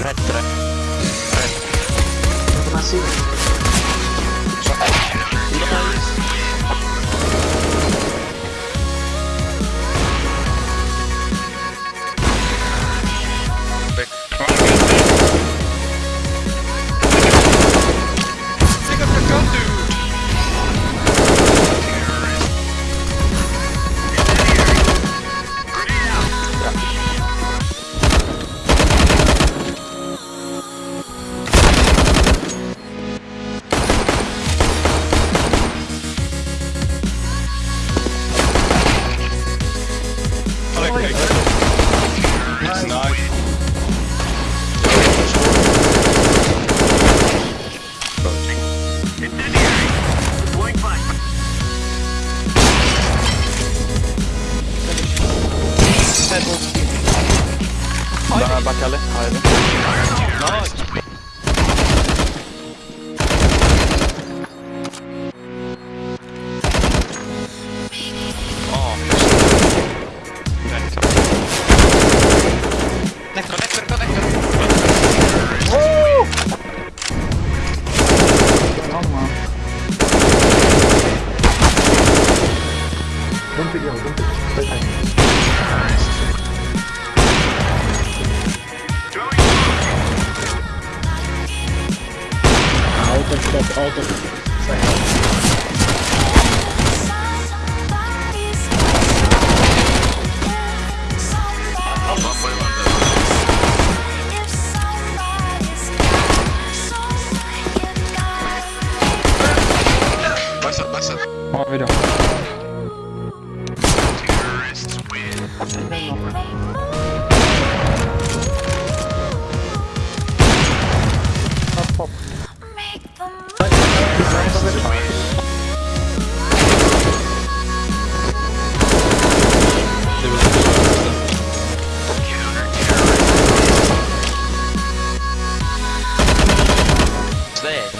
Red, red. Masih. 말고 나 밖에 할래? 가야 돼? 나이스 깜짝이야, 깜짝이야. quantidade alta Barça, Barça. Ó, melhor. there.